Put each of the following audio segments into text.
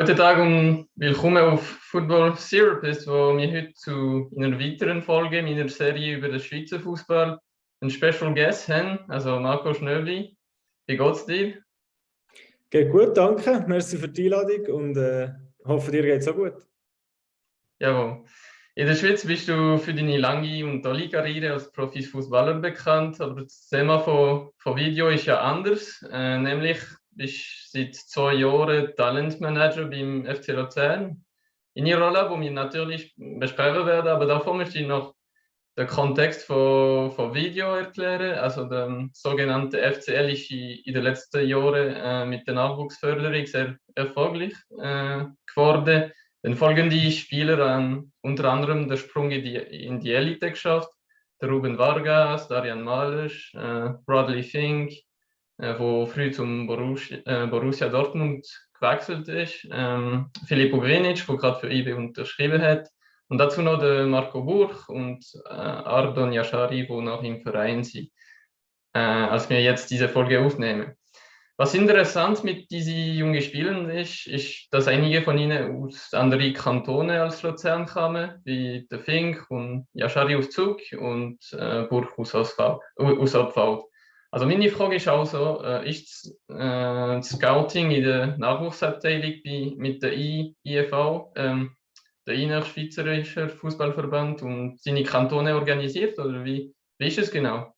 Guten Tag und willkommen auf Football Therapist, wo wir heute zu einer weiteren Folge meiner Serie über den Schweizer Fußball einen Special Guest haben, also Marco Schnöbli. Wie geht's dir? Geht gut, danke. Merci für die Einladung und äh, hoffe, dir geht's auch gut. Jawohl. In der Schweiz bist du für deine lange und tolle Karriere als Profifußballer bekannt, aber das Thema von, von Video ist ja anders, äh, nämlich bist seit zwei Jahren Talentmanager beim FC Luzern. In ihrer Rolle, wo wir natürlich besprechen werden, aber davor möchte ich noch den Kontext von, von Video erklären. Also der sogenannte FCL ist in den letzten Jahren äh, mit der Nachwuchsförderung sehr erfolgreich äh, geworden. Dann folgende Spieler haben unter anderem den Sprung in die, in die Elite geschafft. Der Ruben Vargas, Darian Malisch, äh, Bradley Fink, wo früh zum Borussia, äh, Borussia Dortmund gewechselt ist. Ähm, Filippo Grinic, der gerade für IB unterschrieben hat. Und dazu noch der Marco Burch und äh, Ardon Yashari, die noch im Verein sind, äh, als wir jetzt diese Folge aufnehmen. Was interessant mit diesen jungen Spielern ist, ist, dass einige von ihnen aus anderen Kantonen als Luzern kamen, wie der Fink und Yashari aus Zug und äh, Burch aus Abfall. Also meine Frage ist also, ist äh, das Scouting in der Nachwuchsabteilung bei, mit der I, IFV, ähm, der Innerschweizerischer Fußballverband und seine Kantone organisiert oder wie, wie ist es genau?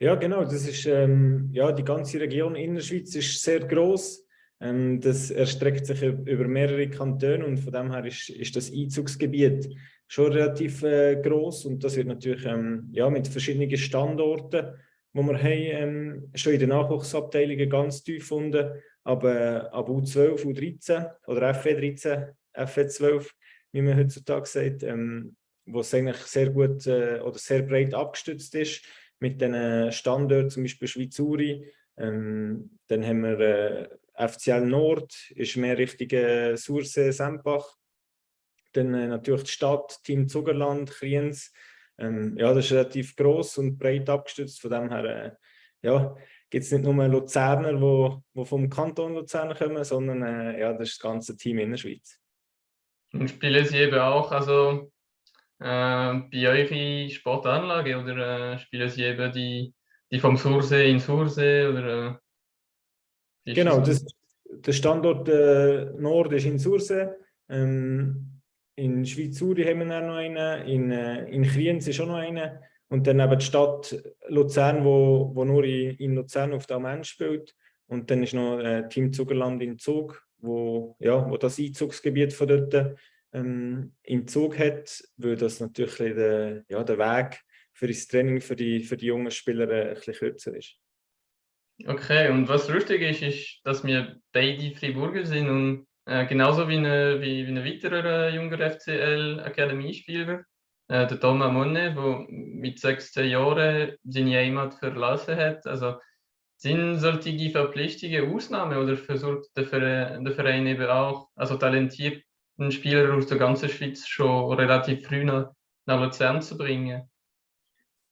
Ja, genau. Das ist ähm, ja die ganze Region Innerschweiz ist sehr groß. Ähm, das erstreckt sich über mehrere Kantone und von dem her ist, ist das Einzugsgebiet schon relativ äh, groß und das wird natürlich ähm, ja mit verschiedenen Standorten wo wir haben, ähm, schon in den Nachwuchsabteilungen ganz tief gefunden, aber ab U12, U13 oder FE13, FE12, wie man heutzutage sagt, ähm, wo es eigentlich sehr gut äh, oder sehr breit abgestützt ist, mit den Standorten, zum Beispiel Schweizuri, ähm, dann haben wir äh, FCL Nord, ist mehr Richtung äh, Sursee, Sempach, dann äh, natürlich die Stadt, Team Zugerland, Kriens, ähm, ja, das ist relativ groß und breit abgestützt. Von dem her äh, ja, gibt es nicht nur Luzerner, die wo, wo vom Kanton Luzern kommen, sondern äh, ja, das ist das ganze Team in der Schweiz. Und spielen Sie eben auch also, äh, bei in Sportanlage oder äh, spielen Sie eben die, die vom Sursee in Sursee? Oder, äh, genau, das, der Standort äh, Nord ist in Sursee. Ähm, in Schweizuri haben wir noch einen, in, äh, in Kriens ist auch noch einen und dann eben die Stadt Luzern, wo, wo nur in, in Luzern auf der Mensch spielt und dann ist noch äh, Team Zugerland in Zug, wo, ja, wo das Einzugsgebiet von dort ähm, in Zug hat, weil das natürlich der, ja, der Weg für das Training für die, für die jungen Spieler äh, bisschen kürzer ist. Okay, und was lustig ist, ist, dass wir beide Friburger sind und äh, genauso wie, eine, wie, wie ein weiterer äh, junger FCL-Akademiespieler, äh, der Thomas Monne, der mit 16 Jahren seine Heimat verlassen hat. Also sind solche Verpflichtungen Ausnahme oder versucht der Verein, der Verein eben auch, also talentierten Spieler aus der ganzen Schweiz schon relativ früh nach, nach Luzern zu bringen?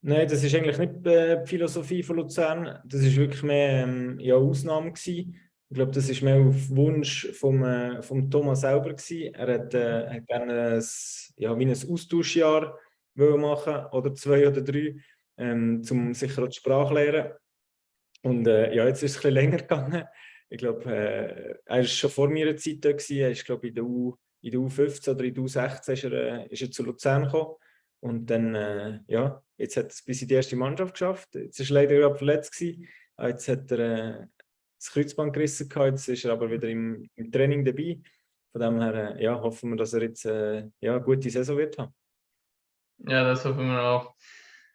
Nein, das ist eigentlich nicht äh, die Philosophie von Luzern. Das ist wirklich mehr ähm, ja, Ausnahme gewesen. Ich glaube, das ist mehr auf Wunsch vom, äh, vom Thomas selber gewesen. Er hat, äh, hat gerne ein, ja, wie ein Austauschjahr machen oder zwei oder drei, ähm, um sicher auch die Sprache lernen. Und äh, ja, jetzt ist es ein bisschen länger gegangen. Ich glaube, äh, er war schon vor meiner Zeit da. Gewesen. Er ist, glaube in der, U, in der U15 oder in der U16 ist er, äh, ist er zu Luzern gekommen. Und dann, äh, ja, jetzt hat er es bis in die erste Mannschaft geschafft. Jetzt ist er leider gerade verletzt gewesen. Jetzt hat er äh, das Kreuzband gerissen gehabt, jetzt ist er aber wieder im, im Training dabei. Von dem her äh, ja, hoffen wir, dass er jetzt äh, ja, eine gute Saison wird haben. Ja, das hoffen wir auch.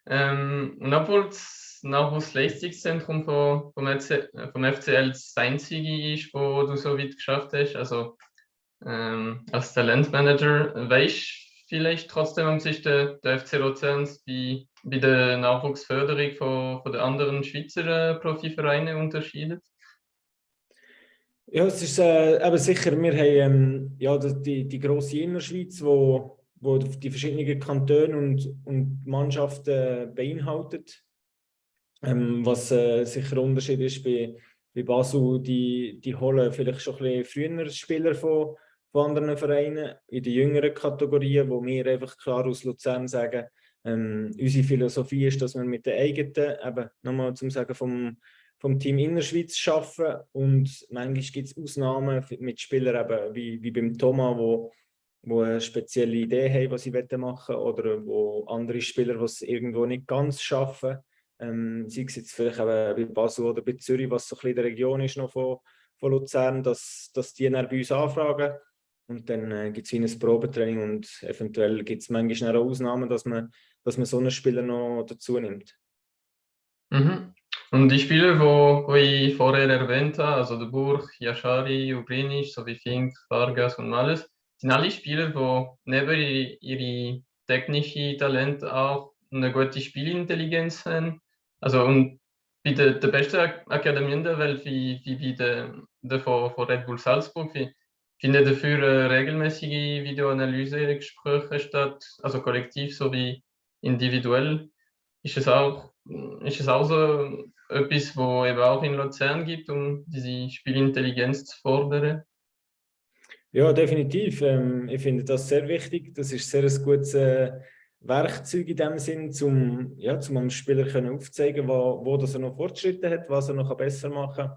Ähm, und obwohl das Nachwuchsleistungszentrum vom, vom, vom FCL das einzige ist, wo du so weit geschafft hast, also ähm, als Talentmanager, weißt vielleicht trotzdem, um sich der, der FC Luzern bei, bei der Nachwuchsförderung von, von den anderen Schweizer äh, Profivereinen unterscheidet? Ja, es ist äh, eben sicher, wir haben ähm, ja, die, die grosse Innerschweiz, wo, wo die verschiedenen Kantone und, und Mannschaften beinhaltet. Ähm, was äh, sicher ein Unterschied ist bei, bei Basel, die, die holen vielleicht schon ein bisschen früher Spieler von, von anderen Vereinen in den jüngeren Kategorien, wo wir einfach klar aus Luzern sagen, ähm, unsere Philosophie ist, dass wir mit den eigenen, eben nochmal zum Sagen vom, vom Team Innerschweiz arbeiten und manchmal gibt es Ausnahmen mit Spielern eben wie, wie beim Thomas, wo, wo eine spezielle Idee haben, was sie machen wollen oder wo andere Spieler, die es irgendwo nicht ganz schaffen, ähm, sei es jetzt vielleicht eben bei Basel oder bei Zürich, was so ein bisschen in der Region ist noch von, von Luzern, dass, dass die dann bei uns anfragen und dann äh, gibt es ein Probetraining und eventuell gibt es manchmal auch Ausnahmen, dass man, dass man so einen Spieler noch dazu nimmt. Mhm. Und die Spieler, wo, wo ich vorher erwähnt habe, also der Burg, Yashari, Ubrinic, sowie Fink, Vargas und alles, sind alle Spieler, die neben ihre technischen Talent auch eine gute Spielintelligenz haben. Also und bei der, der besten Akademie der Welt, wie, wie bei der, der von, von Red Bull Salzburg, wie, finden dafür äh, regelmäßige Videoanalyse-Gespräche statt, also kollektiv sowie individuell. Ist es auch, ist es auch so etwas, wo eben auch in Luzern gibt, um diese Spielintelligenz zu fordern? Ja, definitiv. Ähm, ich finde das sehr wichtig. Das ist sehr ein gutes äh, Werkzeug in dem Sinn, um ja, zum dem Spieler können aufzuzeigen, wo, wo das er noch Fortschritte hat, was er noch besser machen kann.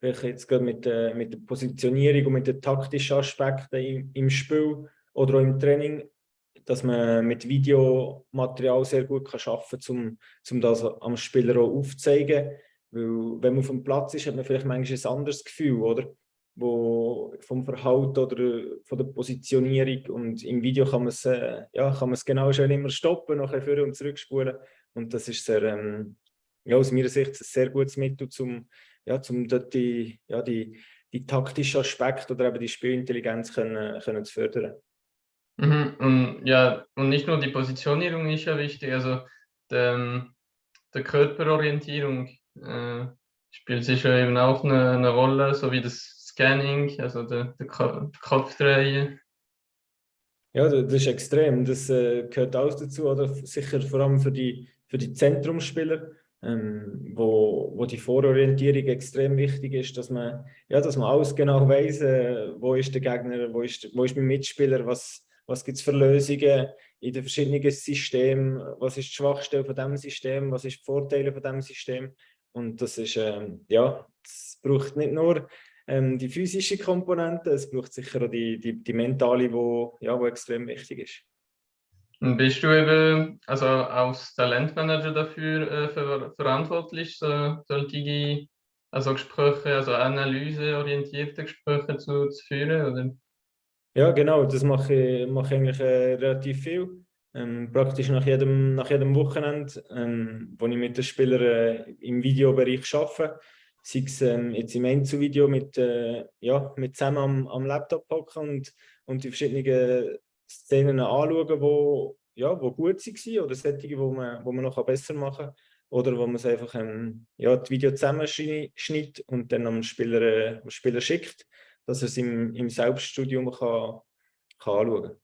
Vielleicht jetzt gerade mit, äh, mit der Positionierung und mit den taktischen Aspekten im, im Spiel oder auch im Training, dass man mit Videomaterial sehr gut arbeiten kann, um, das am Spieler auch aufzuzeigen. Weil, wenn man auf dem Platz ist, hat man vielleicht manchmal ein anderes Gefühl, oder? Wo vom Verhalten oder von der Positionierung und im Video kann man es, äh, ja, kann man es genau schon immer stoppen, nachher vor und zurückspulen. Und das ist sehr, ähm, ja, aus meiner Sicht ein sehr gutes Mittel, um ja, um dort die, ja, die, die taktischen Aspekte oder eben die Spielintelligenz können, können zu fördern. Mhm, und, ja, und nicht nur die Positionierung ist ja wichtig, also der, der Körperorientierung äh, spielt sicher eben auch eine, eine, Rolle, so wie das Scanning, also der, der Kopfdrehen. Ja, das ist extrem. Das äh, gehört auch dazu, oder sicher vor allem für die, für die Zentrumsspieler ähm, wo, wo die Vororientierung extrem wichtig ist, dass man, ja, dass man alles genau weiß, äh, wo ist der Gegner, wo ist, wo ist mein Mitspieler, was, was gibt es für Lösungen in den verschiedenen Systemen, was ist die Schwachstelle von diesem System, was ist die Vorteile von diesem System. Und das ist, ähm, ja, es braucht nicht nur ähm, die physische Komponente, es braucht sicher auch die, die, die mentale, wo, ja, wo extrem wichtig ist. Und bist du eben also als Talentmanager dafür äh, ver verantwortlich, so, solche also Gespräche, also analyseorientierte Gespräche zu, zu führen? Oder? Ja, genau, das mache ich, mache ich eigentlich äh, relativ viel. Ähm, praktisch nach jedem, nach jedem Wochenende, ähm, wo ich mit den Spielern äh, im Videobereich arbeite. Sei es ähm, jetzt im Einzelvideo mit, äh, ja, mit zusammen am, am Laptop hocken und, und die verschiedenen Szenen anschauen, wo, ja, wo gut waren oder solche, wo man, wo man noch besser machen kann. Oder wo man es einfach ähm, ja, das Video zusammenschneidet und dann am Spieler, äh, am Spieler schickt, dass er es im, im Selbststudium kann, kann anschauen kann.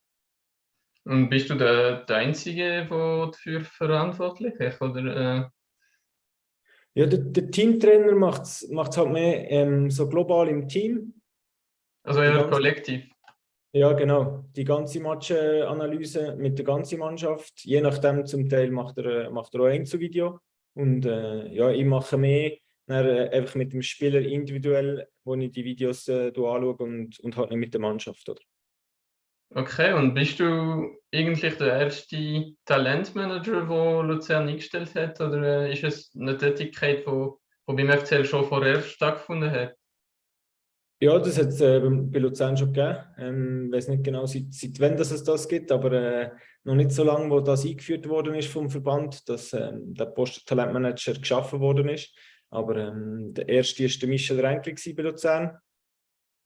Und bist du der, der Einzige, der dafür verantwortlich ist? Oder, äh... Ja, der, der Teamtrainer macht es halt mehr ähm, so global im Team. Also eher kollektiv? Ja, genau. Die ganze Matchanalyse mit der ganzen Mannschaft. Je nachdem, zum Teil macht er, macht er auch ein Video. Und äh, ja, ich mache mehr dann, äh, einfach mit dem Spieler individuell, wo ich die Videos äh, anschaue und, und halt nicht mit der Mannschaft. Oder? Okay, und bist du eigentlich der erste Talentmanager, der Luzern eingestellt hat? Oder äh, ist es eine Tätigkeit, die, die beim FCL schon vorher stattgefunden hat? Ja, das hat es äh, bei Luzern schon gegeben. Ähm, ich weiß nicht genau, seit, seit wann das es das gibt, aber äh, noch nicht so lange, wo das eingeführt worden ist vom Verband, dass ähm, der Post-Talentmanager geschaffen worden ist. Aber ähm, der erste war der Michel Renkli bei Luzern,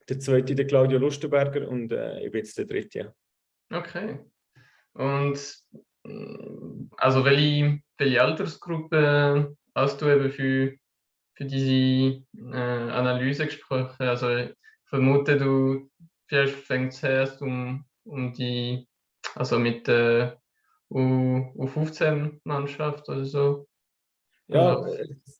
der zweite der Claudio Lustenberger und äh, ich bin jetzt der dritte. Okay. Und mm, also welche, welche Altersgruppe hast du eben für für diese äh, Analysegespräche. Also ich vermute, du vielleicht fängst erst um, um die, also mit der U, U15-Mannschaft oder so. Ja, es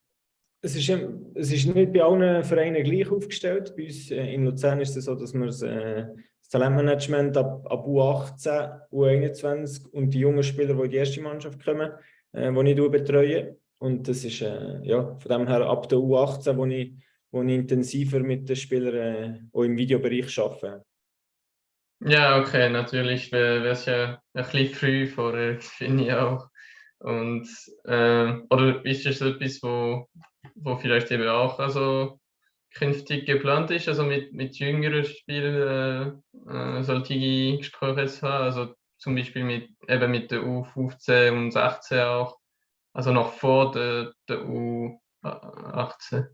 ist, es ist nicht bei allen Vereinen gleich aufgestellt. Bei uns äh, in Luzern ist es so, dass wir das, äh, das Talentmanagement ab, ab U18, U21 und die jungen Spieler, die in die erste Mannschaft kommen, äh, die ich betreue. Und das ist äh, ja, von dem her ab der U18, wo ich, wo ich intensiver mit den Spielern äh, auch im Videobereich arbeite. Ja, okay, natürlich wäre es ja ein bisschen früh vorher, finde ich auch. Und, äh, oder ist das etwas, wo, wo vielleicht eben auch also künftig geplant ist, also mit, mit jüngeren Spielern äh, äh solche Gespräche zu haben, also zum Beispiel mit, eben mit der U15 und 16 auch, also noch vor der, der U18?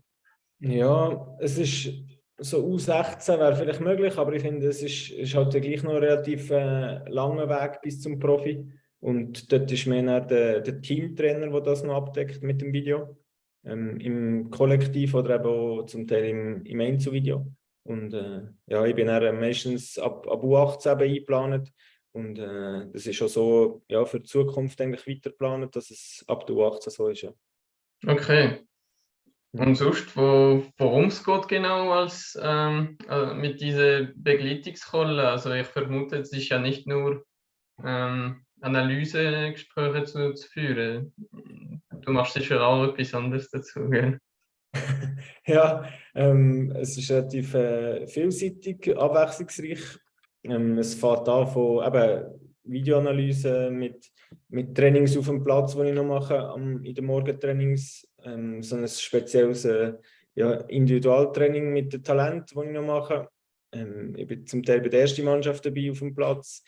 Ja, es ist so U16 wäre vielleicht möglich, aber ich finde, es ist, ist halt gleich noch ein relativ äh, langer Weg bis zum Profi. Und dort ist mehr der, der Teamtrainer, der das noch abdeckt mit dem Video. Ähm, Im Kollektiv oder eben auch zum Teil im, im Einzelvideo. Und äh, ja, ich bin dann meistens ab, ab U18 eingeplant. Und äh, das ist schon so ja, für die Zukunft eigentlich weiter geplant, dass es ab der U18 so ist. Ja. Okay. Und sonst, wo, worum es geht genau als, ähm, also mit dieser Begleitungsrolle? Also ich vermute, es ist ja nicht nur ähm, Analysegespräche zu, zu führen. Du machst sicher auch etwas anderes dazu, gell? ja, ähm, es ist relativ äh, vielseitig, abwechslungsreich. Ähm, es fängt an von eben Videoanalyse mit, mit Trainings auf dem Platz, die ich noch mache, am, in den Morgentrainings. Ähm, so ein spezielles äh, ja, Individualtraining mit dem Talent, das ich noch mache. Ähm, ich bin zum Teil bei der ersten Mannschaft dabei auf dem Platz.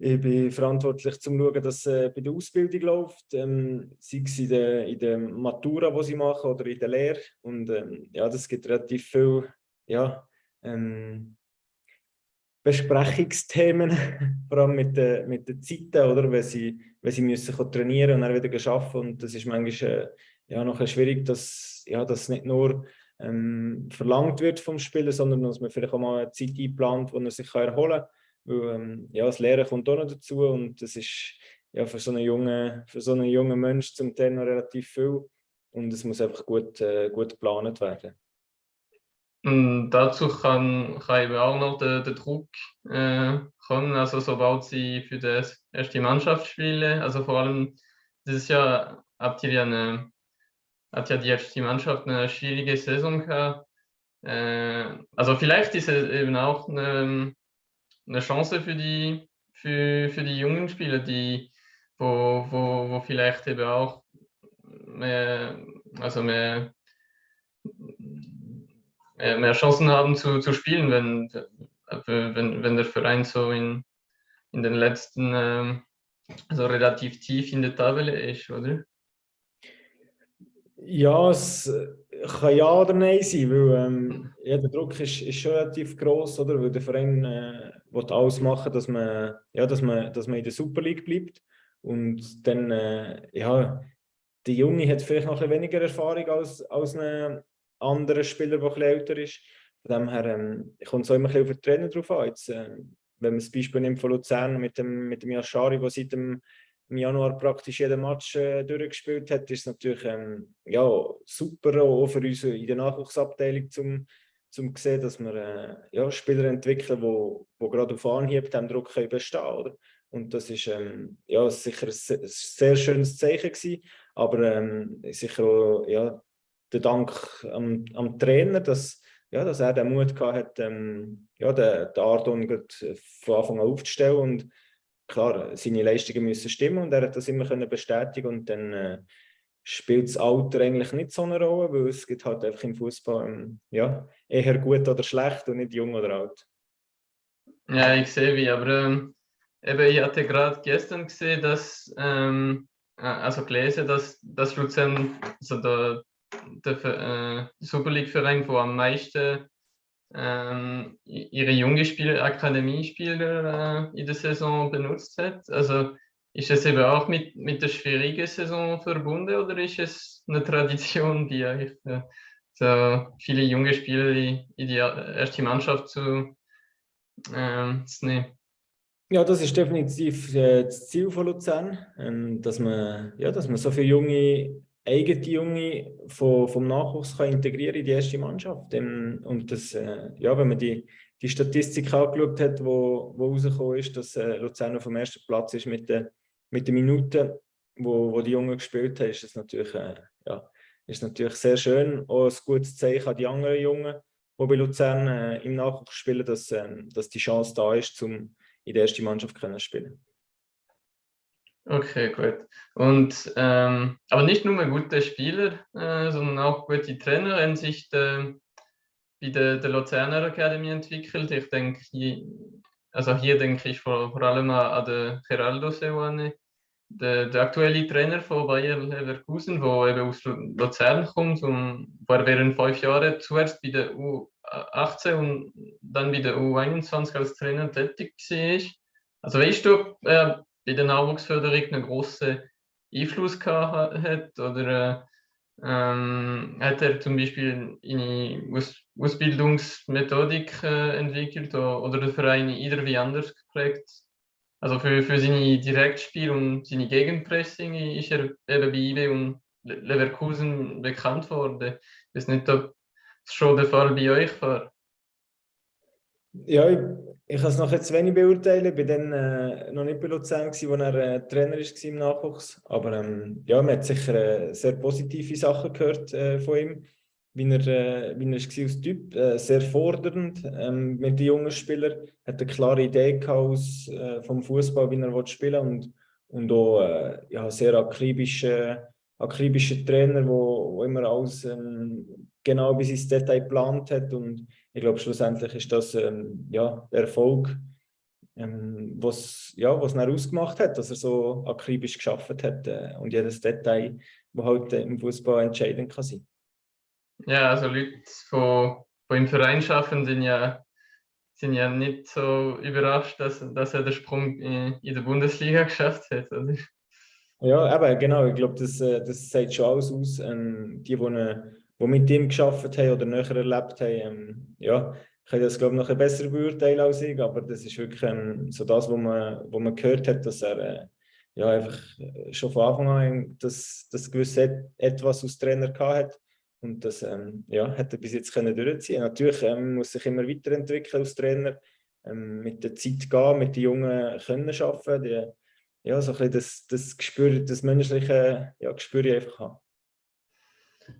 Ich bin verantwortlich zum schauen, dass es äh, bei der Ausbildung läuft, ähm, sei es in der, in der Matura, die sie machen, oder in der Lehre. Und ähm, ja, das gibt relativ viel ja, ähm, Besprechungsthemen, vor allem mit den, mit den Zeiten, oder? Wenn sie, wenn sie müssen trainieren und dann wieder arbeiten. Und das ist manchmal äh, ja, noch schwierig, dass ja, das nicht nur ähm, verlangt wird vom Spieler, sondern dass man vielleicht auch mal eine Zeit einplant, wo er sich erholen kann weil, ähm, ja, das Lehren kommt auch noch dazu und das ist ja, für so einen jungen, so jungen Mensch zum Teil noch relativ viel und es muss einfach gut, äh, gut geplant werden. Und dazu kann, kann eben auch noch der, der Druck äh, kommen, also sobald sie für die erste Mannschaft spielen, also vor allem dieses Jahr habt ihr ja eine, hat ja die erste Mannschaft eine schwierige Saison gehabt. Äh, also vielleicht ist es eben auch eine, eine Chance für die, für, für die jungen Spieler, die, wo, wo, wo vielleicht eben auch mehr, also mehr, mehr, Chancen haben zu, zu spielen, wenn, wenn, wenn der Verein so in, in den letzten, ähm, also relativ tief in der Tabelle ist, oder? Ja, es kann ja oder nein sein, weil ähm, ja, der Druck ist, ist schon relativ groß, oder? Weil der Verein äh, will alles machen, dass man, ja, dass, man, dass man in der Super League bleibt. Und dann, äh, ja, der Junge hat vielleicht noch ein weniger Erfahrung als, als ein anderer Spieler, der ein älter ist. Von dem her ähm, kommt es auch immer ein bisschen auf den Trainer drauf an. Jetzt, äh, wenn man das Beispiel nimmt von Luzern mit dem, mit dem Yashari, der seit dem im Januar praktisch jeden Match äh, durchgespielt hat, ist es natürlich ähm, ja, super auch für uns in der Nachwuchsabteilung zum, zum sehen, dass wir äh, ja, Spieler entwickeln, wo, wo gerade auf Anhieb dem Druck können bestehen oder? Und das ist ähm, ja, sicher ein sehr schönes Zeichen gewesen, aber ähm, sicher auch ja, der Dank am, am Trainer, dass, ja, dass er den Mut gehabt hat, ähm, ja, den, den Ardon von Anfang an aufzustellen und klar, seine Leistungen müssen stimmen und er hat das immer können bestätigen und dann äh, spielt das Alter eigentlich nicht so eine Rolle, weil es gibt halt einfach im Fußball ähm, ja, eher gut oder schlecht und nicht jung oder alt. Ja, ich sehe wie, aber ähm, eben, ich hatte gerade gestern gesehen, dass, ähm, äh, also gelesen, dass, dass Luzern, also der, der äh, Super League-Verein, der am meisten ähm, ihre junge Spieler, Akademiespieler äh, in der Saison benutzt hat. Also ist es eben auch mit, mit der schwierigen Saison verbunden oder ist es eine Tradition, die eigentlich äh, so viele junge Spieler in, in die erste Mannschaft zu, ähm, zu nehmen? Ja, das ist definitiv äh, das Ziel von Luzern, ähm, dass, man, ja, dass man so viele junge eigene Junge vom, vom Nachwuchs kann integrieren in die erste Mannschaft. Und das, äh, ja, wenn man die, die Statistik angeschaut hat, wo, wo rausgekommen ist, dass äh, Luzern auf dem ersten Platz ist mit den, mit den Minuten, wo, wo die Jungen gespielt haben, ist das natürlich, äh, ja, ist natürlich sehr schön. Auch ein gutes Zeichen an die anderen Jungen, die bei Luzern im Nachwuchs spielen, dass, äh, dass die Chance da ist, um in der ersten Mannschaft zu spielen. Okay, gut. Und ähm, aber nicht nur gute Spieler, äh, sondern auch gute Trainer haben sich bei der, der Luzerner Academy entwickelt. Ich denke, also hier denke ich vor, vor allem an den Geraldo Seoane, der, der, aktuelle Trainer von Bayer Leverkusen, der eben aus Luzern kommt und war während fünf Jahren zuerst bei der U18 und dann bei der U21 als Trainer tätig war. Also weißt du, äh, bei der Nachwuchsförderung einen großen Einfluss gehabt hat? Oder ähm, hat er zum Beispiel eine Aus Ausbildungsmethodik äh, entwickelt oder der Verein irgendwie anders geprägt? Also für, für seine Direktspiel und seine Gegenpressing ist er eben bei IBE und Leverkusen bekannt worden. Ich weiß nicht, ob es schon der Fall bei euch war. Ja, ich, ich kann es noch jetzt wenig beurteilen. Ich war dann äh, noch nicht bei Luzern, gewesen, wo er äh, Trainer war im Nachwuchs. Aber ähm, ja, man hat sicher äh, sehr positive Sachen gehört äh, von ihm. Wie er, äh, wie er war als Typ, äh, sehr fordernd ähm, mit den jungen Spielern. Er hat eine klare Idee aus, äh, vom Fußball, wie er spielen will. Und, und auch ja, sehr akribische, akribische Trainer, wo, wo immer alles ähm, genau bis ins Detail geplant hat. Und ich glaube, schlussendlich ist das ähm, ja, der Erfolg, ähm, was ja, was er ausgemacht hat, dass er so akribisch geschafft hat äh, und jedes Detail, das halt äh, im Fußball entscheidend kann sein. Ja, also Leute, die, die im Verein arbeiten, sind ja, sind ja nicht so überrascht, dass, dass er den Sprung in, in der Bundesliga geschafft hat. Oder? Ja, aber genau, ich glaube, das, äh, das sagt schon alles aus. Ähm, die, die eine die mit ihm geschafft haben oder näher erlebt haben, ähm, ja, können das glaube ich noch ein besser beurteilen als ich, aber das ist wirklich ähm, so das, was man, wo man gehört hat, dass er äh, ja, einfach äh, schon von Anfang an das, das gewisse etwas als Trainer hat und das ähm, ja, hat er bis jetzt können durchziehen. Natürlich ähm, muss sich immer weiterentwickeln als Trainer, ähm, mit der Zeit gehen, mit den Jungen können arbeiten, die, ja, so ein das, das Gespür, das menschliche ja, Gespür einfach haben.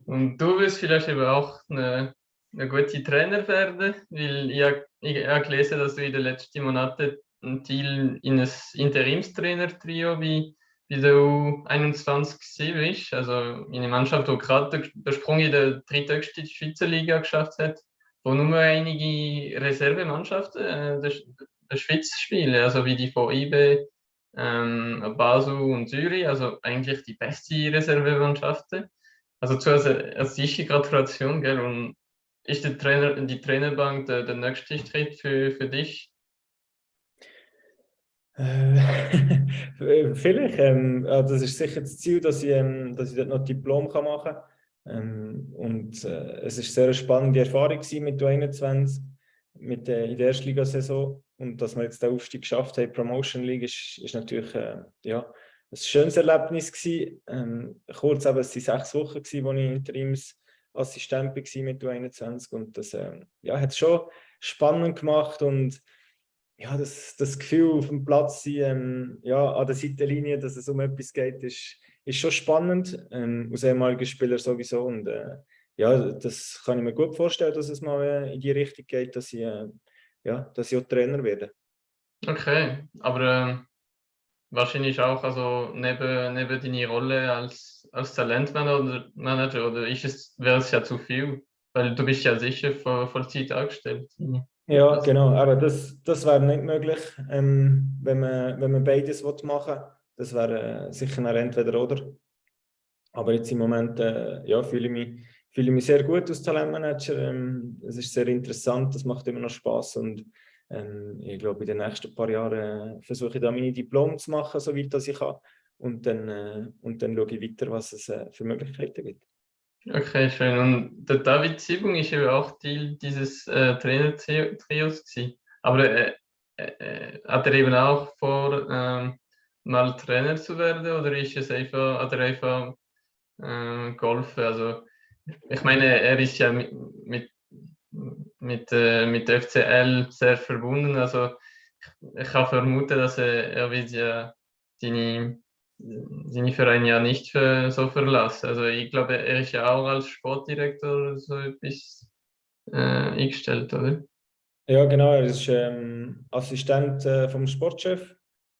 Und du wirst vielleicht eben auch eine, eine gute Trainer werden, weil ich, ich habe gelesen, dass du in den letzten Monaten ein Teil in ein Interimstrainer-Trio wie bei der U21 bist. Also eine Mannschaft, die gerade den Sprung in der dritthöchsten Schweizer Liga geschafft hat, wo nur einige Reservemannschaften äh, der, der Schweiz spielen, also wie die von IB, ähm, Basel und Zürich, also eigentlich die beste Reservemannschaften. Also zuerst als erste Gratulation, gell? Und ist der Trainer, die Trainerbank der, der nächste Schritt für, für dich? Äh, vielleicht. Ähm, das ist sicher das Ziel, dass ich, ähm, dass ich dort noch Diplom kann machen kann. Ähm, und äh, es ist sehr spannende Erfahrung mit U21, mit der, in der Erstligasaison. Und dass wir jetzt den Aufstieg geschafft haben, Promotion League, ist, ist natürlich äh, ja, ein schönes Erlebnis gewesen. Ähm, kurz aber, es waren sechs Wochen, gewesen, wo ich Interimsassistent war mit U21 und das ähm, ja, hat es schon spannend gemacht und ja, das, das Gefühl auf dem Platz sein, ähm, ja, an der Seitenlinie, dass es um etwas geht, ist, ist schon spannend, ähm, als ehemaliger Spieler sowieso und äh, ja, das kann ich mir gut vorstellen, dass es mal äh, in die Richtung geht, dass ich, äh, ja, dass ich auch Trainer werde. Okay, aber ähm, wahrscheinlich auch also neben, neben deine Rolle als, als Talentmanager oder ist es, wäre es ja zu viel, weil du bist ja sicher vor, Vollzeit angestellt. Ja, also, genau, aber das, das wäre nicht möglich, ähm, wenn, man, wenn man beides machen will. Das wäre äh, sicher ein entweder oder. Aber jetzt im Moment äh, ja, fühle, ich mich, fühle ich mich sehr gut als Talentmanager. Ähm, es ist sehr interessant, das macht immer noch Spaß und ähm, ich glaube, in den nächsten paar Jahren äh, versuche ich da meine Diplom zu machen, so weit ich kann. Und dann, äh, und dann schaue ich weiter, was es äh, für Möglichkeiten gibt. Okay, schön. Und der David Siebung ist ja auch Teil dieses äh, Trainer-Trios. Aber äh, äh, hat er eben auch vor, ähm, mal Trainer zu werden oder ist es einfach, hat er einfach äh, geholfen. Also ich meine, er ist ja mit, mit, mit, äh, mit FCL sehr verbunden. Also ich, ich vermuten, dass er, er wird ja seine, seine Vereine ja nicht für, so verlassen. Also ich glaube, er ist ja auch als Sportdirektor so etwas äh, eingestellt, oder? Ja, genau. Er ist ähm, Assistent äh, vom Sportchef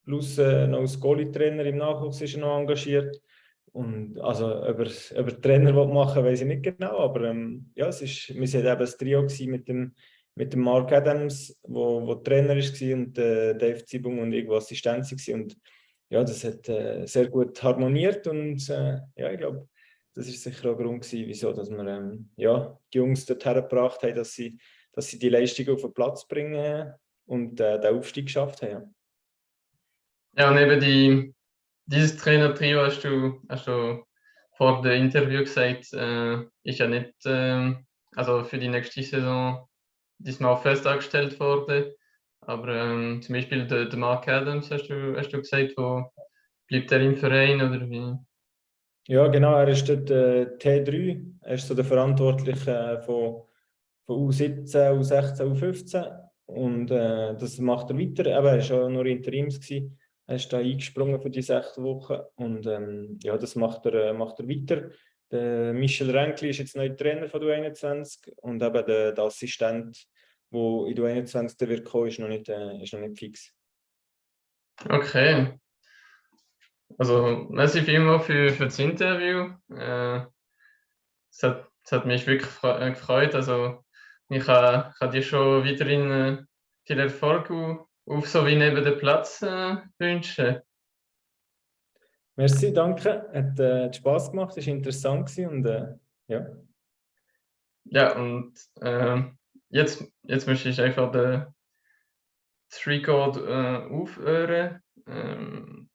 plus äh, noch als Goalie-Trainer im Nachwuchs ist er noch engagiert. Und also über, über Trainer machen, weiß ich nicht genau, aber ähm, ja, es ist, wir waren eben das Trio mit dem, mit dem Mark Adams, wo, wo Trainer war und äh, Dave Zibung und ich, Assistent war. Und ja, das hat äh, sehr gut harmoniert und äh, ja, ich glaube, das ist sicher auch ein Grund gewesen, wieso dass wir ähm, ja, die Jungs dorthin gebracht haben, dass sie, dass sie die Leistung auf den Platz bringen und äh, den Aufstieg geschafft haben. Ja, und eben die, dieses Trainertrio hast du, hast du vor dem Interview gesagt, äh, ist ja nicht, äh, also für die nächste Saison diesmal fest angestellt worden. Aber ähm, zum Beispiel der, der Mark Adams, hast du, hast du gesagt, wo bleibt er im Verein oder wie? Ja, genau, er ist dort äh, T3, er ist so der Verantwortliche äh, von, von U17, U16, U15 und äh, das macht er weiter. Aber er war auch nur Interims. Gewesen. Er ist da eingesprungen für die sechs Wochen und ähm, ja, das macht er, äh, macht er weiter. Der Michel Renkli ist jetzt neuer Trainer von der 21 und eben der, der Assistent, der in der 21 wird kommen, ist noch nicht, äh, ist noch nicht fix. Okay. Also, merci vielmals für, für das Interview. Äh, es, hat, es hat mich wirklich äh, gefreut. Also, ich kann, kann dir schon weiterhin äh, viel Erfolg auf so wie neben dem Platz äh, wünschen. Merci, danke. Hat äh, Spaß gemacht, ist interessant und äh, ja. Ja, und äh, jetzt, jetzt möchte ich einfach den Record äh, aufhören. Ähm,